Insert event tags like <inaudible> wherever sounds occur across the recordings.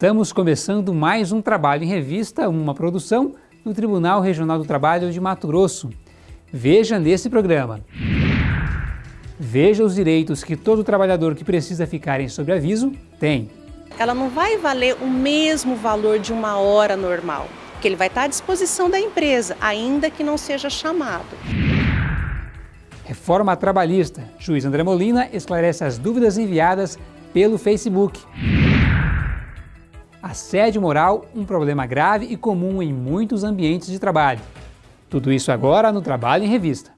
Estamos começando mais um Trabalho em Revista, uma produção do Tribunal Regional do Trabalho de Mato Grosso. Veja nesse programa. Veja os direitos que todo trabalhador que precisa ficar em sobreaviso tem. Ela não vai valer o mesmo valor de uma hora normal, que ele vai estar à disposição da empresa, ainda que não seja chamado. Reforma trabalhista. Juiz André Molina esclarece as dúvidas enviadas pelo Facebook. Assédio moral, um problema grave e comum em muitos ambientes de trabalho. Tudo isso agora no Trabalho em Revista.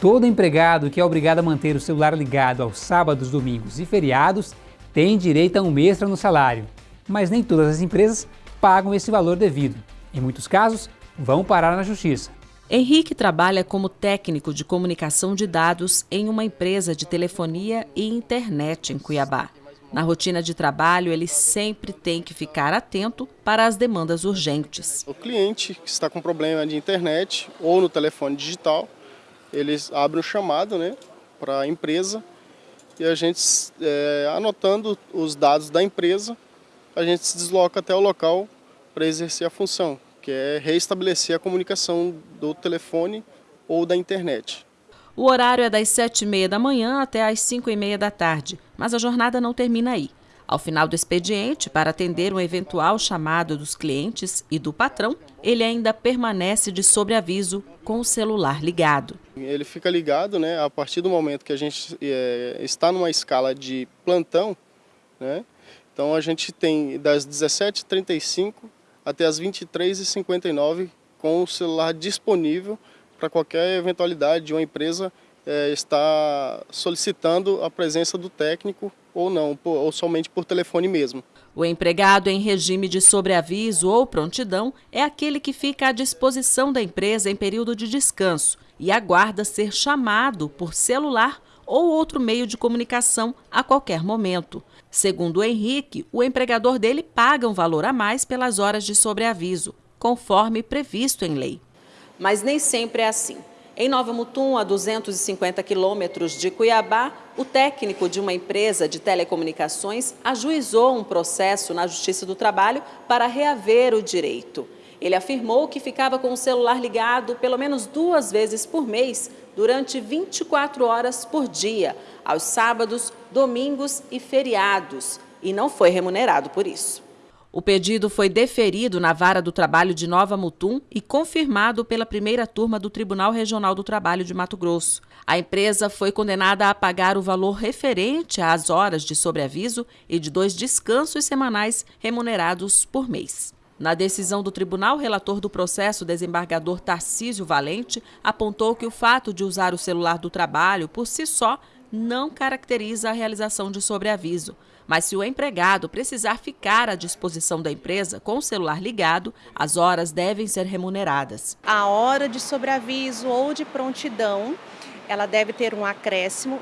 Todo empregado que é obrigado a manter o celular ligado aos sábados, domingos e feriados tem direito a um extra no salário. Mas nem todas as empresas pagam esse valor devido. Em muitos casos, vão parar na justiça. Henrique trabalha como técnico de comunicação de dados em uma empresa de telefonia e internet em Cuiabá. Na rotina de trabalho, ele sempre tem que ficar atento para as demandas urgentes. O cliente que está com problema de internet ou no telefone digital, eles abrem um chamado né, para a empresa e a gente, é, anotando os dados da empresa, a gente se desloca até o local para exercer a função, que é reestabelecer a comunicação do telefone ou da internet. O horário é das 7h30 da manhã até às 5h30 da tarde, mas a jornada não termina aí. Ao final do expediente, para atender um eventual chamado dos clientes e do patrão, ele ainda permanece de sobreaviso com o celular ligado. Ele fica ligado né, a partir do momento que a gente é, está numa escala de plantão, né, então a gente tem das 17h35 até as 23h59 com o celular disponível para qualquer eventualidade de uma empresa é, estar solicitando a presença do técnico ou não, ou somente por telefone mesmo. O empregado em regime de sobreaviso ou prontidão é aquele que fica à disposição da empresa em período de descanso e aguarda ser chamado por celular ou outro meio de comunicação a qualquer momento. Segundo o Henrique, o empregador dele paga um valor a mais pelas horas de sobreaviso, conforme previsto em lei. Mas nem sempre é assim. Em Nova Mutum, a 250 quilômetros de Cuiabá, o técnico de uma empresa de telecomunicações ajuizou um processo na Justiça do Trabalho para reaver o direito. Ele afirmou que ficava com o celular ligado pelo menos duas vezes por mês, durante 24 horas por dia, aos sábados, domingos e feriados, e não foi remunerado por isso. O pedido foi deferido na Vara do Trabalho de Nova Mutum e confirmado pela primeira turma do Tribunal Regional do Trabalho de Mato Grosso. A empresa foi condenada a pagar o valor referente às horas de sobreaviso e de dois descansos semanais remunerados por mês. Na decisão do tribunal, relator do processo, desembargador Tarcísio Valente, apontou que o fato de usar o celular do trabalho por si só não caracteriza a realização de sobreaviso. Mas se o empregado precisar ficar à disposição da empresa com o celular ligado, as horas devem ser remuneradas. A hora de sobreaviso ou de prontidão, ela deve ter um acréscimo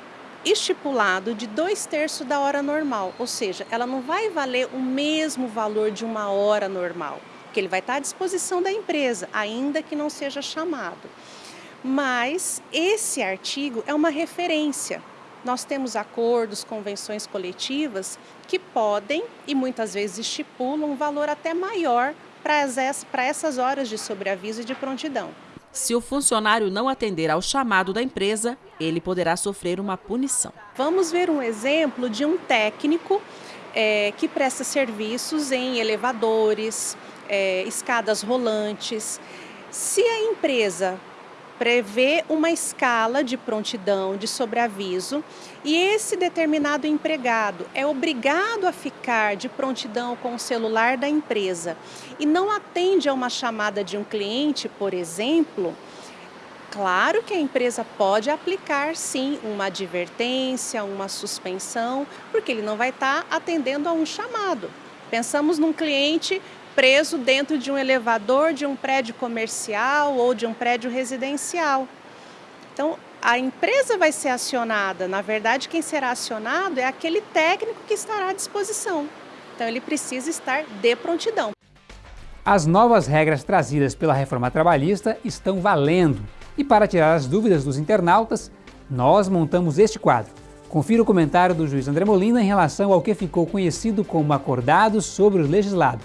estipulado de dois terços da hora normal, ou seja, ela não vai valer o mesmo valor de uma hora normal, que ele vai estar à disposição da empresa, ainda que não seja chamado. Mas esse artigo é uma referência. Nós temos acordos, convenções coletivas que podem e muitas vezes estipulam um valor até maior para essas horas de sobreaviso e de prontidão. Se o funcionário não atender ao chamado da empresa, ele poderá sofrer uma punição. Vamos ver um exemplo de um técnico é, que presta serviços em elevadores, é, escadas rolantes. Se a empresa prevê uma escala de prontidão, de sobreaviso, e esse determinado empregado é obrigado a ficar de prontidão com o celular da empresa e não atende a uma chamada de um cliente, por exemplo, Claro que a empresa pode aplicar sim uma advertência, uma suspensão, porque ele não vai estar atendendo a um chamado. Pensamos num cliente preso dentro de um elevador de um prédio comercial ou de um prédio residencial. Então, a empresa vai ser acionada, na verdade, quem será acionado é aquele técnico que estará à disposição. Então, ele precisa estar de prontidão. As novas regras trazidas pela reforma trabalhista estão valendo. E para tirar as dúvidas dos internautas, nós montamos este quadro. Confira o comentário do juiz André Molina em relação ao que ficou conhecido como acordado sobre o legislado.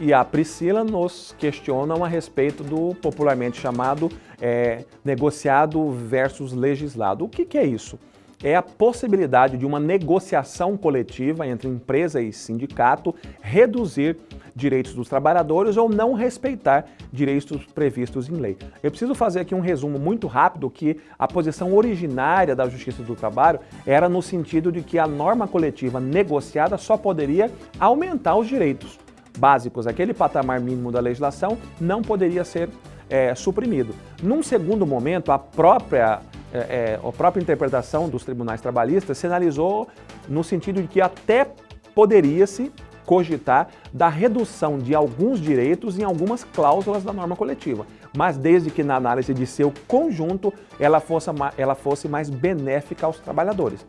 E a Priscila nos questionam a respeito do popularmente chamado é, negociado versus legislado. O que, que é isso? É a possibilidade de uma negociação coletiva entre empresa e sindicato reduzir direitos dos trabalhadores ou não respeitar direitos previstos em lei. Eu preciso fazer aqui um resumo muito rápido que a posição originária da Justiça do Trabalho era no sentido de que a norma coletiva negociada só poderia aumentar os direitos básicos. Aquele patamar mínimo da legislação não poderia ser é, suprimido. Num segundo momento, a própria é, é, a própria interpretação dos tribunais trabalhistas sinalizou no sentido de que até poderia-se cogitar da redução de alguns direitos em algumas cláusulas da norma coletiva, mas desde que na análise de seu conjunto ela fosse, ela fosse mais benéfica aos trabalhadores.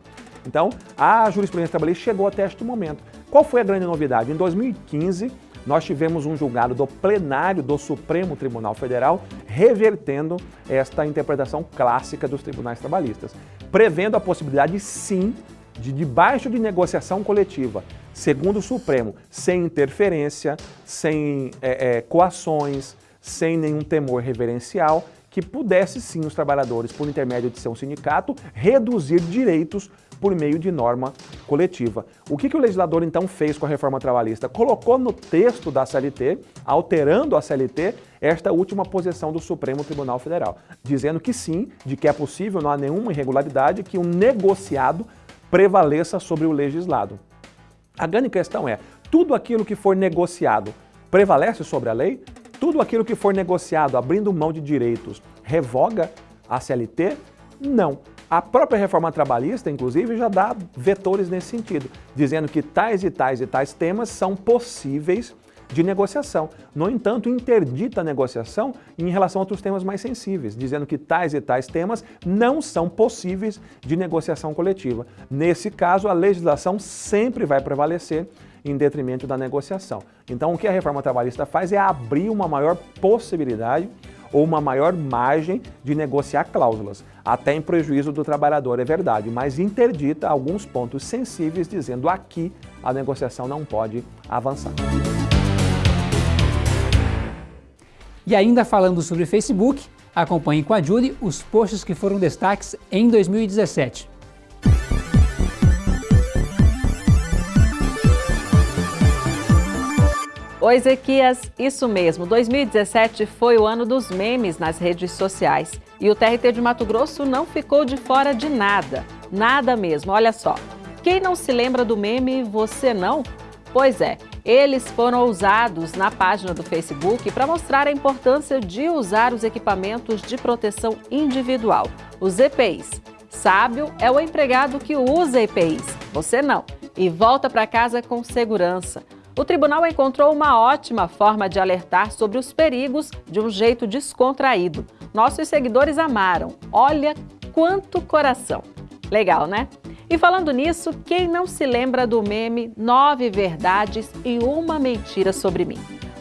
Então, a jurisprudência trabalhista chegou até este momento. Qual foi a grande novidade? Em 2015, nós tivemos um julgado do plenário do Supremo Tribunal Federal revertendo esta interpretação clássica dos tribunais trabalhistas, prevendo a possibilidade, sim, de debaixo de negociação coletiva, segundo o Supremo, sem interferência, sem é, é, coações, sem nenhum temor reverencial, que pudesse sim os trabalhadores, por intermédio de seu sindicato, reduzir direitos por meio de norma coletiva. O que, que o legislador então fez com a reforma trabalhista? Colocou no texto da CLT, alterando a CLT, esta última posição do Supremo Tribunal Federal, dizendo que sim, de que é possível, não há nenhuma irregularidade, que o negociado prevaleça sobre o legislado. A grande questão é, tudo aquilo que for negociado prevalece sobre a lei? Tudo aquilo que for negociado abrindo mão de direitos revoga a CLT? Não. A própria reforma trabalhista, inclusive, já dá vetores nesse sentido, dizendo que tais e tais e tais temas são possíveis de negociação. No entanto, interdita a negociação em relação a outros temas mais sensíveis, dizendo que tais e tais temas não são possíveis de negociação coletiva. Nesse caso, a legislação sempre vai prevalecer em detrimento da negociação. Então, o que a reforma trabalhista faz é abrir uma maior possibilidade ou uma maior margem de negociar cláusulas, até em prejuízo do trabalhador, é verdade, mas interdita alguns pontos sensíveis, dizendo aqui a negociação não pode avançar. E ainda falando sobre Facebook, acompanhe com a Julie os posts que foram destaques em 2017. Oi, Ezequias, isso mesmo. 2017 foi o ano dos memes nas redes sociais. E o TRT de Mato Grosso não ficou de fora de nada. Nada mesmo, olha só. Quem não se lembra do meme Você Não? Pois é, eles foram usados na página do Facebook para mostrar a importância de usar os equipamentos de proteção individual, os EPIs. Sábio é o empregado que usa EPIs, você não, e volta para casa com segurança. O tribunal encontrou uma ótima forma de alertar sobre os perigos de um jeito descontraído. Nossos seguidores amaram. Olha quanto coração! Legal, né? E falando nisso, quem não se lembra do meme Nove Verdades e Uma Mentira sobre mim?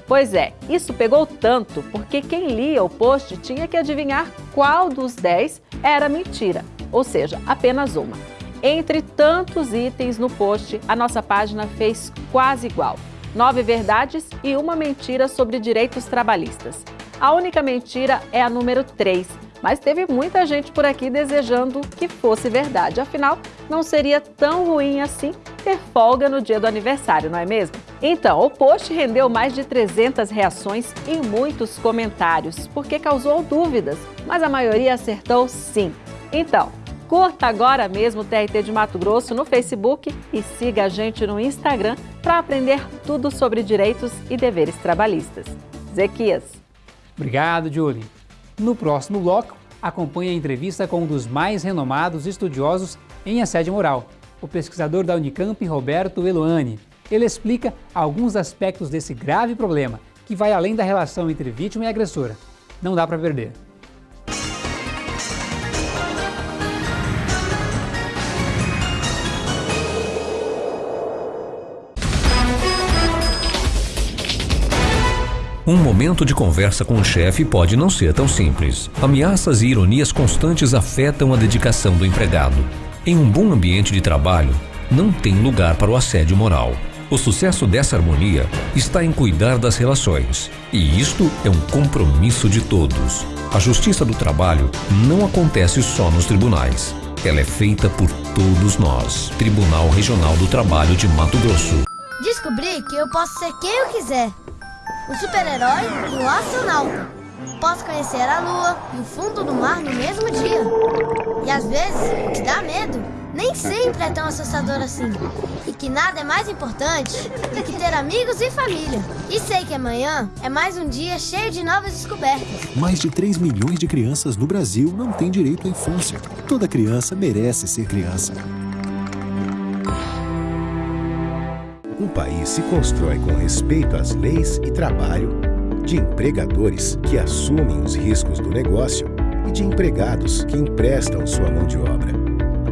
Pois é, isso pegou tanto porque quem lia o post tinha que adivinhar qual dos 10 era mentira, ou seja, apenas uma. Entre tantos itens no post, a nossa página fez quase igual. Nove verdades e uma mentira sobre direitos trabalhistas. A única mentira é a número 3, mas teve muita gente por aqui desejando que fosse verdade. Afinal, não seria tão ruim assim ter folga no dia do aniversário, não é mesmo? Então, o post rendeu mais de 300 reações e muitos comentários, porque causou dúvidas, mas a maioria acertou sim. Então, curta agora mesmo o TRT de Mato Grosso no Facebook e siga a gente no Instagram para aprender tudo sobre direitos e deveres trabalhistas. Zequias. Obrigado, Julie. No próximo bloco, acompanhe a entrevista com um dos mais renomados estudiosos em assédio moral, o pesquisador da Unicamp, Roberto Eloane. Ele explica alguns aspectos desse grave problema, que vai além da relação entre vítima e agressora. Não dá para perder. Um momento de conversa com o chefe pode não ser tão simples. Ameaças e ironias constantes afetam a dedicação do empregado. Em um bom ambiente de trabalho, não tem lugar para o assédio moral. O sucesso dessa harmonia está em cuidar das relações. E isto é um compromisso de todos. A justiça do trabalho não acontece só nos tribunais. Ela é feita por todos nós. Tribunal Regional do Trabalho de Mato Grosso. Descobri que eu posso ser quem eu quiser o super-herói e o astronauta. Posso conhecer a lua e o fundo do mar no mesmo dia. E às vezes, o que dá medo nem sempre é tão assustador assim. E que nada é mais importante do que ter amigos e família. E sei que amanhã é mais um dia cheio de novas descobertas. Mais de 3 milhões de crianças no Brasil não têm direito à infância. Toda criança merece ser criança. Um país se constrói com respeito às leis e trabalho, de empregadores que assumem os riscos do negócio e de empregados que emprestam sua mão de obra.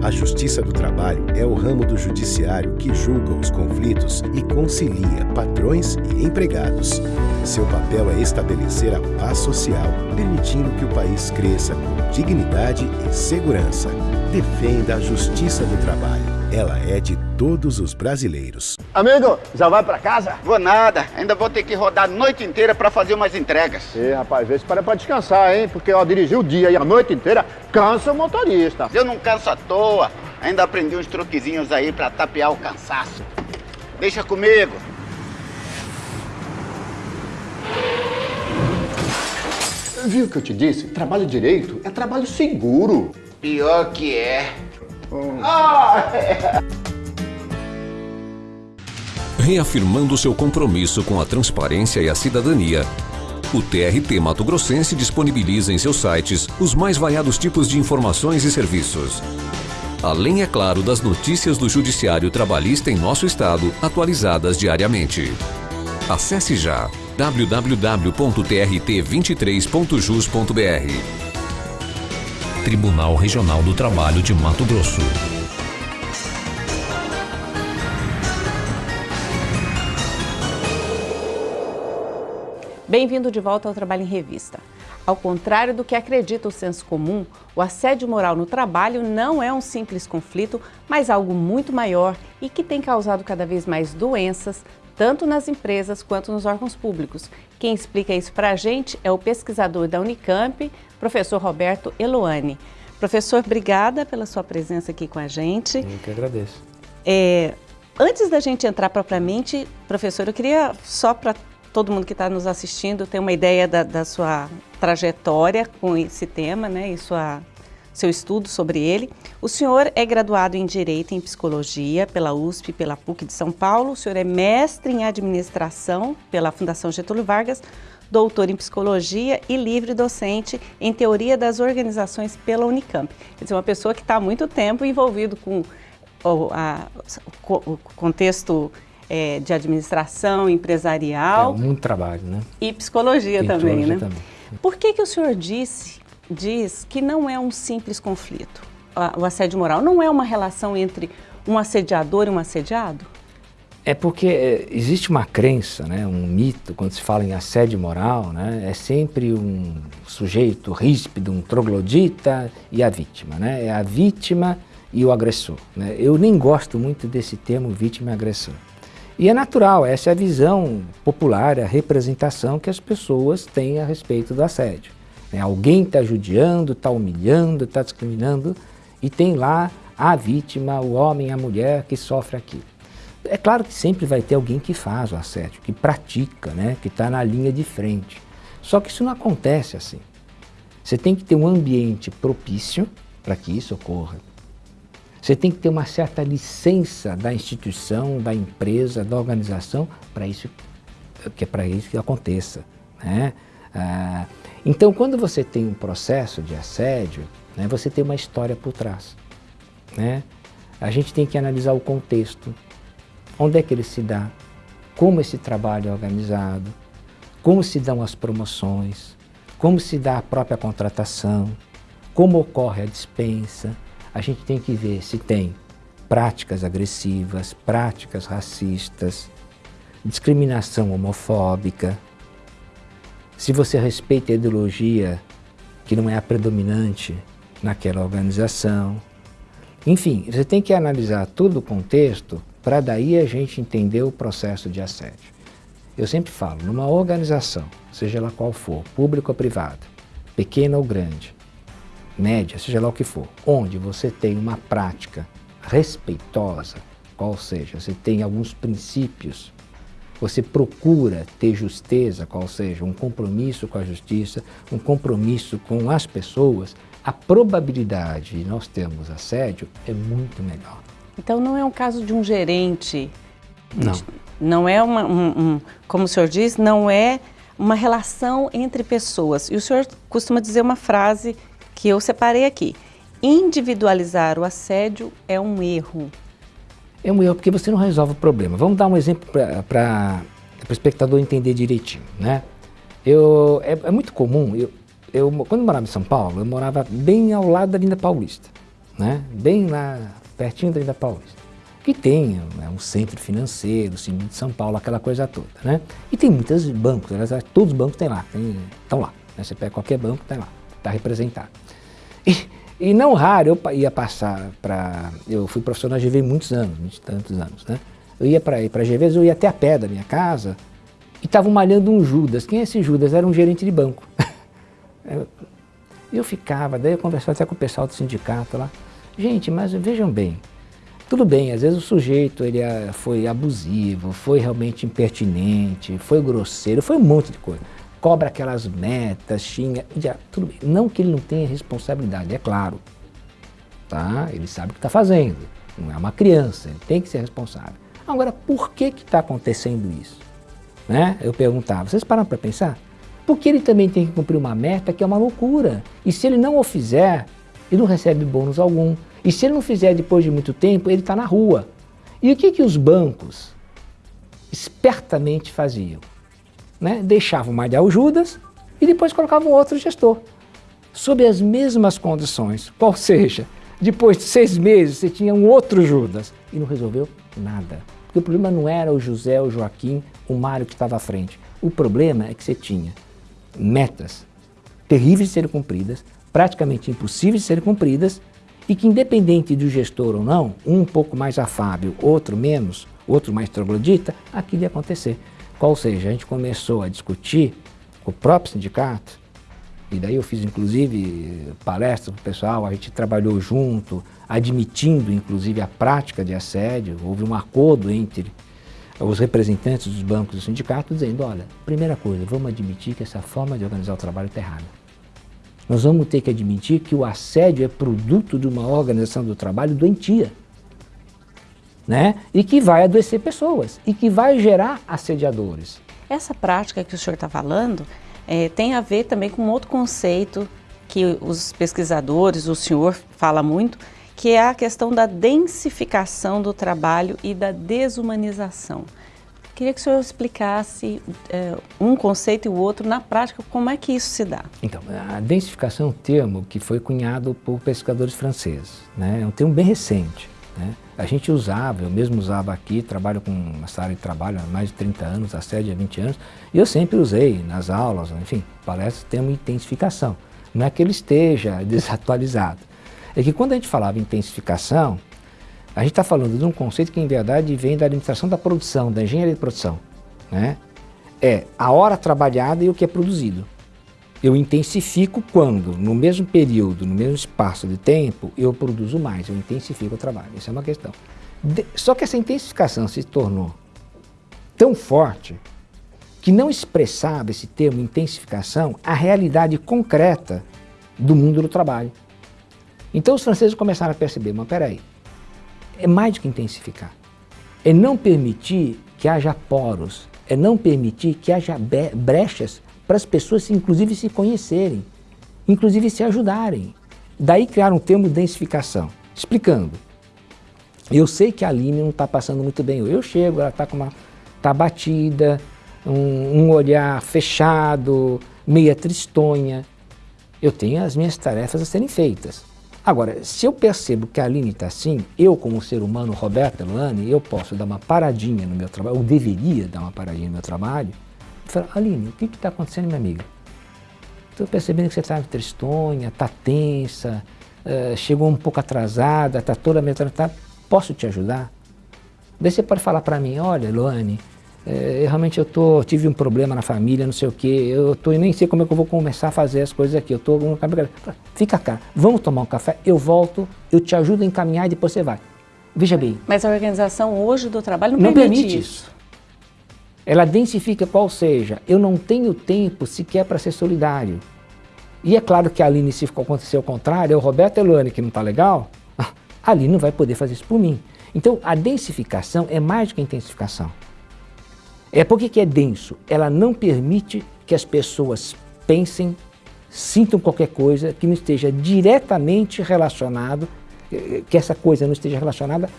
A Justiça do Trabalho é o ramo do judiciário que julga os conflitos e concilia patrões e empregados. Seu papel é estabelecer a paz social, permitindo que o país cresça com dignidade e segurança. Defenda a Justiça do Trabalho. Ela é de todos os brasileiros. Amigo, já vai para casa? Vou nada, ainda vou ter que rodar a noite inteira para fazer umas entregas. E rapaz, vê se para para descansar, hein? Porque ó, dirigir o dia e a noite inteira cansa o motorista. Eu não canso à toa, ainda aprendi uns truquezinhos aí para tapear o cansaço. Deixa comigo. Viu o que eu te disse? Trabalho direito é trabalho seguro. Pior que é. Reafirmando seu compromisso com a transparência e a cidadania, o TRT Mato Grossense disponibiliza em seus sites os mais variados tipos de informações e serviços. Além, é claro, das notícias do Judiciário Trabalhista em nosso estado, atualizadas diariamente. Acesse já www.trt23.jus.br. Tribunal Regional do Trabalho de Mato Grosso. Bem-vindo de volta ao Trabalho em Revista. Ao contrário do que acredita o senso comum, o assédio moral no trabalho não é um simples conflito, mas algo muito maior e que tem causado cada vez mais doenças, tanto nas empresas quanto nos órgãos públicos. Quem explica isso para a gente é o pesquisador da Unicamp, professor Roberto Eloane. Professor, obrigada pela sua presença aqui com a gente. Eu que agradeço. É, antes da gente entrar propriamente, professor, eu queria só para todo mundo que está nos assistindo ter uma ideia da, da, sua trajetória com esse tema, né, e sua, seu estudo sobre ele. O senhor é graduado em Direito e em Psicologia pela USP e pela PUC de São Paulo. O senhor é mestre em Administração pela Fundação Getúlio Vargas doutor em psicologia e livre docente em teoria das organizações pela Unicamp. Quer dizer, uma pessoa que está há muito tempo envolvido com o, a, o contexto é, de administração empresarial. É muito trabalho, né? E psicologia também, né? Também. Por que, que o senhor disse, diz que não é um simples conflito? O assédio moral não é uma relação entre um assediador e um assediado? É porque é, existe uma crença, né, um mito, quando se fala em assédio moral, né, é sempre um sujeito ríspido, um troglodita e a vítima. Né, é a vítima e o agressor. Né. Eu nem gosto muito desse termo vítima e agressor. E é natural, essa é a visão popular, a representação que as pessoas têm a respeito do assédio. Né, alguém está judiando, está humilhando, está discriminando e tem lá a vítima, o homem, a mulher que sofre aquilo. É claro que sempre vai ter alguém que faz o assédio, que pratica, né, que está na linha de frente. Só que isso não acontece assim. Você tem que ter um ambiente propício para que isso ocorra. Você tem que ter uma certa licença da instituição, da empresa, da organização para isso que é para isso que aconteça. Né? Ah, então, quando você tem um processo de assédio, né, você tem uma história por trás. Né? A gente tem que analisar o contexto, onde é que ele se dá, como esse trabalho é organizado, como se dão as promoções, como se dá a própria contratação, como ocorre a dispensa. A gente tem que ver se tem práticas agressivas, práticas racistas, discriminação homofóbica, se você respeita a ideologia que não é a predominante naquela organização. Enfim, você tem que analisar todo o contexto para daí a gente entender o processo de assédio. Eu sempre falo, numa organização, seja ela qual for, pública ou privada, pequena ou grande, média, seja lá o que for, onde você tem uma prática respeitosa, qual seja, você tem alguns princípios você procura ter justeza, qual seja, um compromisso com a justiça, um compromisso com as pessoas, a probabilidade de nós termos assédio é muito menor. Então não é um caso de um gerente? Não. Não é uma, um, um, como o senhor diz, não é uma relação entre pessoas. E o senhor costuma dizer uma frase que eu separei aqui. Individualizar o assédio é um erro. É um erro porque você não resolve o problema. Vamos dar um exemplo para o espectador entender direitinho. Né? Eu, é, é muito comum, eu, eu, quando eu morava em São Paulo, eu morava bem ao lado da Linda Paulista, né? bem lá, pertinho da Paulista. Que tem né, um centro financeiro, o Cine de São Paulo, aquela coisa toda. Né? E tem muitos bancos, todos os bancos têm lá, estão lá. Né? Você pega qualquer banco, tem lá, está representado. E, e não raro, eu ia passar para... Eu fui profissional de GV muitos anos, muitos tantos anos, né? Eu ia para para GV, eu ia até a pé da minha casa e estavam malhando um Judas. Quem é esse Judas? Era um gerente de banco. <laughs> eu, eu ficava, daí eu conversava até com o pessoal do sindicato lá. Gente, mas vejam bem, tudo bem, às vezes o sujeito ele é, foi abusivo, foi realmente impertinente, foi grosseiro, foi um monte de coisa cobra aquelas metas, xinga, já, tudo bem. Não que ele não tenha responsabilidade, é claro. Tá? Ele sabe o que está fazendo, não é uma criança, ele tem que ser responsável. Agora, por que está acontecendo isso? Né? Eu perguntava, vocês param para pensar? Porque ele também tem que cumprir uma meta que é uma loucura. E se ele não o fizer, ele não recebe bônus algum. E se ele não fizer depois de muito tempo, ele está na rua. E o que, que os bancos espertamente faziam? né, deixavam malhar o Judas e depois colocavam outro gestor, sob as mesmas condições. <laughs> Ou seja, depois de seis meses você tinha um outro Judas e não resolveu nada. Porque o problema não era o José, o Joaquim, o Mário que estava à frente. O problema é que você tinha metas terríveis de serem cumpridas, praticamente impossíveis de serem cumpridas, e que independente do gestor ou não, um pouco mais afável, outro menos, outro mais troglodita, aquilo ia acontecer. Qual seja, a gente começou a discutir com o próprio sindicato, e daí eu fiz inclusive palestras para o pessoal, a gente trabalhou junto, admitindo inclusive a prática de assédio, houve um acordo entre os representantes dos bancos do sindicato dizendo, olha, primeira coisa, vamos admitir que essa forma de organizar o trabalho está errada. Nós vamos ter que admitir que o assédio é produto de uma organização do trabalho doentia né? e que vai adoecer pessoas e que vai gerar assediadores. Essa prática que o senhor está falando é, tem a ver também com outro conceito que os pesquisadores, o senhor fala muito, que é a questão da densificação do trabalho e da desumanização. Queria que o senhor explicasse é, um conceito e o outro na prática, como é que isso se dá? Então, a densificação é um termo que foi cunhado por pesquisadores franceses, né? é um termo bem recente. Né? A gente usava, eu mesmo usava aqui, trabalho com essa área de trabalho há mais de 30 anos, há 7 a 20 anos, e eu sempre usei nas aulas, enfim, palestras, termo intensificação. Não é que ele esteja <laughs> desatualizado. É que quando a gente falava intensificação, a gente está falando de um conceito que em verdade vem da administração da produção, da engenharia de produção. Né? É a hora trabalhada e o que é produzido. Eu intensifico quando, no mesmo período, no mesmo espaço de tempo, eu produzo mais, eu intensifico o trabalho. Isso é uma questão. De, só que essa intensificação se tornou tão forte que não expressava esse termo intensificação a realidade concreta do mundo do trabalho. Então os franceses começaram a perceber, mas peraí, é mais do que intensificar. É não permitir que haja poros, é não permitir que haja brechas para as pessoas, inclusive, se conhecerem, inclusive se ajudarem. Daí criar um termo de densificação, explicando. Eu sei que a Aline não está passando muito bem. Eu chego, ela está com uma tá batida, um, um, olhar fechado, meia tristonha. Eu tenho as minhas tarefas a serem feitas. Agora, se eu percebo que a Aline está assim, eu como ser humano, Roberto Luane, eu posso dar uma paradinha no meu trabalho, ou deveria dar uma paradinha no meu trabalho, e falar, Aline, o que está acontecendo, minha amiga? Estou percebendo que você está tristonha, está tensa, uh, chegou um pouco atrasada, está toda meio tá, posso te ajudar? Daí você pode falar para mim, olha, Luane, é, realmente eu tô, tive um problema na família, não sei o que, eu tô, nem sei como é que eu vou começar a fazer as coisas aqui, eu tô no Fica cá, vamos tomar um café, eu volto, eu te ajudo a encaminhar e depois você vai. Veja bem. Mas a organização hoje do trabalho não, não permite, permite isso. isso. Ela densifica qual seja, eu não tenho tempo sequer para ser solidário. E é claro que a Aline, se acontecer o contrário, é o Roberto Eluane que não está legal, <laughs> a Aline não vai poder fazer isso por mim. Então, a densificação é mais do que a intensificação. É porque que é denso? Ela não permite que as pessoas pensem, sintam qualquer coisa que não esteja diretamente relacionado, que essa coisa não esteja relacionada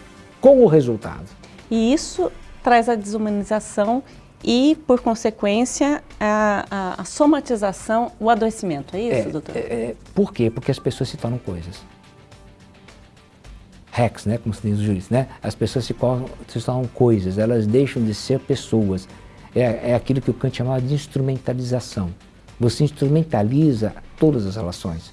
com o resultado. E isso traz a desumanização e, por consequência, a, a, a somatização, o adoecimento. É isso, é, doutor? É, é, por quê? Porque as pessoas se tornam coisas hacks, né, como se diz os juízes, né? As pessoas se, tornam coisas, elas deixam de ser pessoas. É, é aquilo que o Kant chamava de instrumentalização. Você instrumentaliza todas as relações.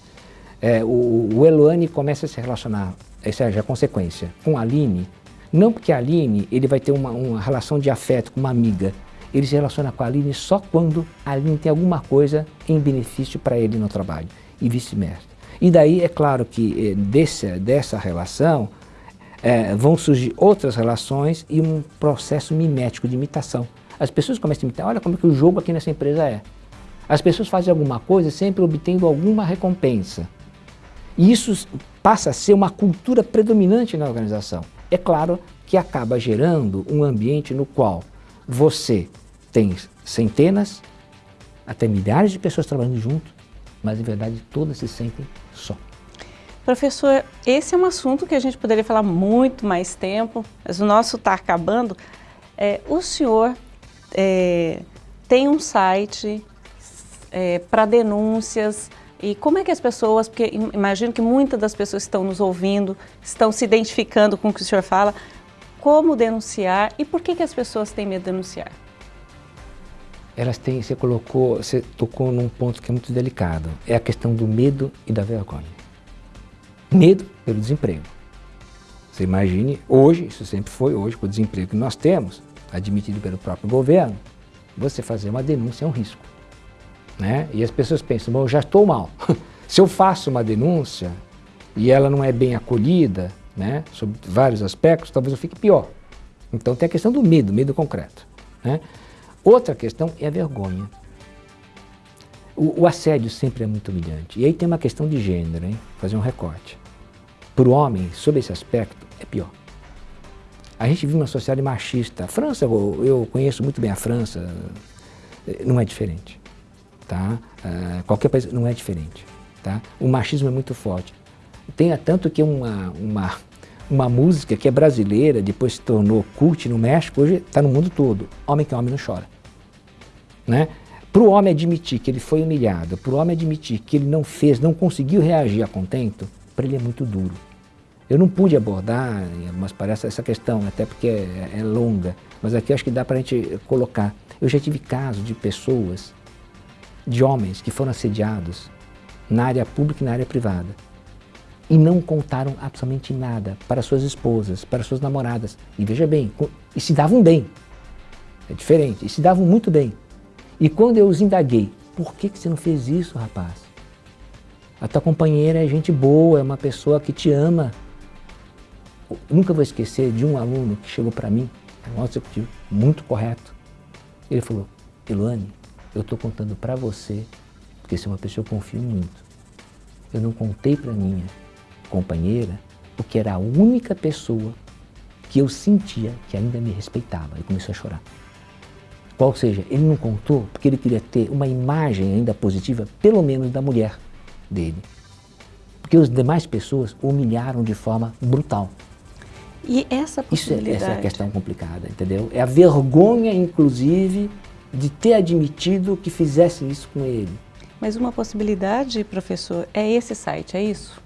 É, o, o Eloane começa a se relacionar, essa é a consequência, com a Aline, não porque a Aline ele vai ter uma, uma relação de afeto com uma amiga, ele se relaciona com a Aline só quando a Aline tem alguma coisa em benefício para ele no trabalho e vice-versa. E daí é claro que eh, desse, dessa relação é, vão surgir outras relações e um processo mimético de imitação. As pessoas começam a imitar, olha como é que o jogo aqui nessa empresa é. As pessoas fazem alguma coisa sempre obtendo alguma recompensa. E isso passa a ser uma cultura predominante na organização. É claro que acaba gerando um ambiente no qual você tem centenas, até milhares de pessoas trabalhando junto, mas em verdade todas se sentem só. Professor, esse é um assunto que a gente poderia falar muito mais tempo, mas o nosso está acabando. É, o senhor é, tem um site é, para denúncias e como é que as pessoas, porque imagino que muitas das pessoas estão nos ouvindo, estão se identificando com o que o senhor fala, como denunciar e por que, que as pessoas têm medo de denunciar? Elas têm, você colocou, você tocou num ponto que é muito delicado, é a questão do medo e da vergonha. Medo pelo desemprego. Você imagine, hoje, isso sempre foi hoje, com o desemprego que nós temos, admitido pelo próprio governo, você fazer uma denúncia é um risco. Né? E as pessoas pensam, bom, eu já estou mal. <laughs> Se eu faço uma denúncia e ela não é bem acolhida, né, sobre vários aspectos, talvez eu fique pior. Então tem a questão do medo, medo concreto. Né? Outra questão é a vergonha. O, o, assédio sempre é muito humilhante. E aí tem uma questão de gênero, hein? fazer um recorte. Para o homem, sob esse aspecto, é pior. A gente vive uma sociedade machista. A França, eu, eu conheço muito bem a França, não é diferente. Tá? Uh, qualquer país não é diferente. Tá? O machismo é muito forte. Tem tanto que uma, uma, uma música que é brasileira, depois se tornou cult no México, hoje está no mundo todo. Homem que homem não chora. Né? Para o homem admitir que ele foi humilhado, para o homem admitir que ele não fez, não conseguiu reagir a contento, para ele é muito duro. Eu não pude abordar, mas parece essa questão, até porque é, é longa, mas aqui acho que dá para a gente colocar. Eu já tive casos de pessoas, de homens que foram assediados na área pública e na área privada e não contaram absolutamente nada para suas esposas, para suas namoradas. E veja bem, e se davam bem. É diferente, e se davam muito bem. E quando eu os indaguei, por que, que você não fez isso, rapaz? A tua companheira é gente boa, é uma pessoa que te ama. Eu nunca vou esquecer de um aluno que chegou para mim, um executivo muito correto. Ele falou, Eluane, eu estou contando para você, porque você é uma pessoa que eu confio muito. Eu não contei para minha companheira, porque era a única pessoa que eu sentia que ainda me respeitava. E começou a chorar. Qual seja, ele não contou porque ele queria ter uma imagem ainda positiva, pelo menos da mulher dele. Porque as demais pessoas humilharam de forma brutal. E essa possibilidade... Isso é, essa é a questão complicada, entendeu? É a vergonha, inclusive, de ter admitido que fizessem isso com ele. Mas uma possibilidade, professor, é esse site, é isso?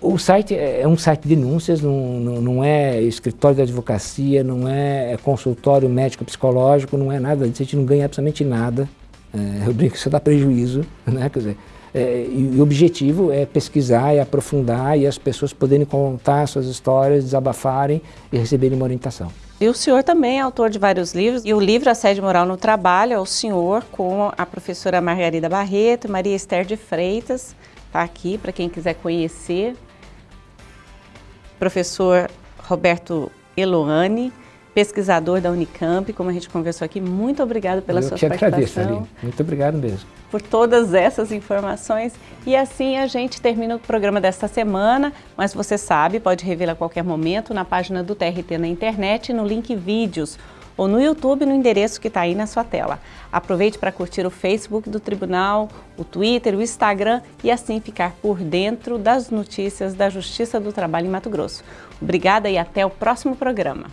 O site é, é um site de denúncias, não, não, não é escritório de advocacia, não é, é consultório médico-psicológico, não é nada disso, a gente não ganha absolutamente nada. É, <laughs> eu brinco que isso dá prejuízo, né? Quer dizer, é, e o objetivo é pesquisar e aprofundar e as pessoas poderem contar suas histórias, desabafarem e receberem uma orientação. E o senhor também é autor de vários livros, e o livro Assédio Moral no Trabalho é o senhor com a professora Margarida Barreto e Maria Esther de Freitas, está aqui para quem quiser conhecer. Professor Roberto Eloane, pesquisador da Unicamp, como a gente conversou aqui, muito obrigado pela Eu sua que participação. agradeço, Aline. Muito obrigado mesmo. Por todas essas informações. E assim a gente termina o programa desta semana, mas você sabe, pode rever a qualquer momento na página do TRT na internet, no link vídeos, ou no YouTube no endereço que está aí na sua tela. Aproveite para curtir o Facebook do Tribunal, o Twitter, o Instagram e assim ficar por dentro das notícias da Justiça do Trabalho em Mato Grosso. Obrigada e até o próximo programa.